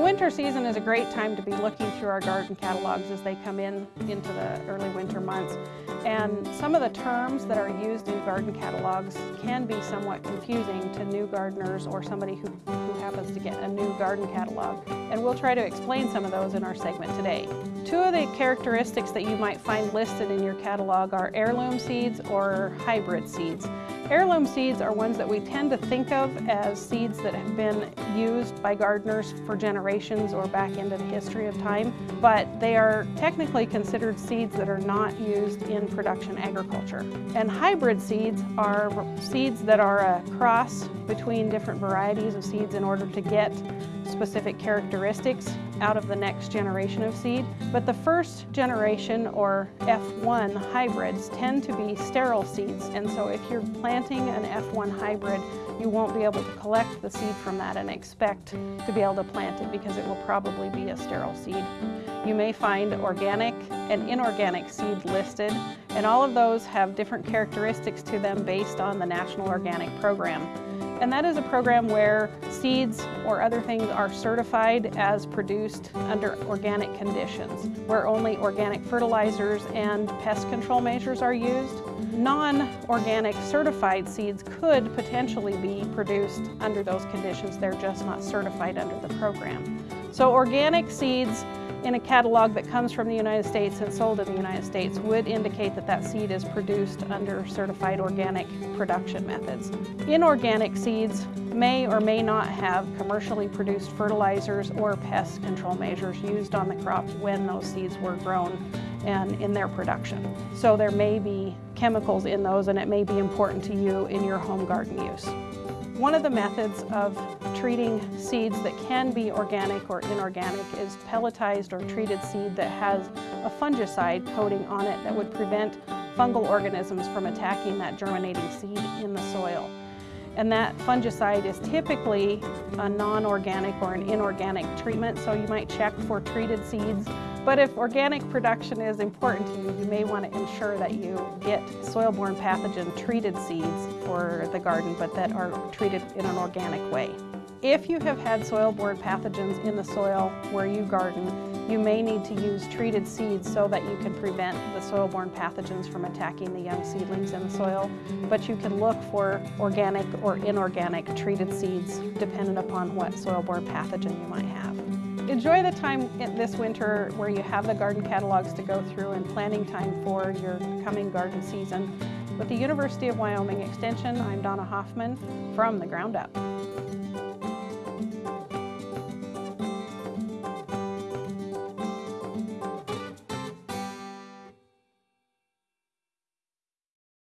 The winter season is a great time to be looking through our garden catalogs as they come in into the early winter months. And some of the terms that are used in garden catalogs can be somewhat confusing to new gardeners or somebody who, happens to get a new garden catalog. And we'll try to explain some of those in our segment today. Two of the characteristics that you might find listed in your catalog are heirloom seeds or hybrid seeds. Heirloom seeds are ones that we tend to think of as seeds that have been used by gardeners for generations or back into the history of time, but they are technically considered seeds that are not used in production agriculture. And hybrid seeds are seeds that are a cross between different varieties of seeds in order to get specific characteristics out of the next generation of seed. But the first generation or F1 hybrids tend to be sterile seeds. And so if you're planting an F1 hybrid, you won't be able to collect the seed from that and expect to be able to plant it because it will probably be a sterile seed. You may find organic and inorganic seed listed, and all of those have different characteristics to them based on the National Organic Program. And that is a program where seeds or other things are certified as produced under organic conditions, where only organic fertilizers and pest control measures are used. Non-organic certified seeds could potentially be produced under those conditions. They're just not certified under the program. So organic seeds in a catalog that comes from the United States and sold in the United States would indicate that that seed is produced under certified organic production methods. Inorganic seeds may or may not have commercially produced fertilizers or pest control measures used on the crop when those seeds were grown and in their production. So there may be chemicals in those and it may be important to you in your home garden use. One of the methods of treating seeds that can be organic or inorganic is pelletized or treated seed that has a fungicide coating on it that would prevent fungal organisms from attacking that germinating seed in the soil. And that fungicide is typically a non-organic or an inorganic treatment, so you might check for treated seeds but if organic production is important to you, you may want to ensure that you get soil-borne pathogen treated seeds for the garden, but that are treated in an organic way. If you have had soil-borne pathogens in the soil where you garden, you may need to use treated seeds so that you can prevent the soil-borne pathogens from attacking the young seedlings in the soil. But you can look for organic or inorganic treated seeds dependent upon what soil-borne pathogen you might have. Enjoy the time this winter where you have the garden catalogs to go through and planning time for your coming garden season. With the University of Wyoming Extension, I'm Donna Hoffman from The Ground Up.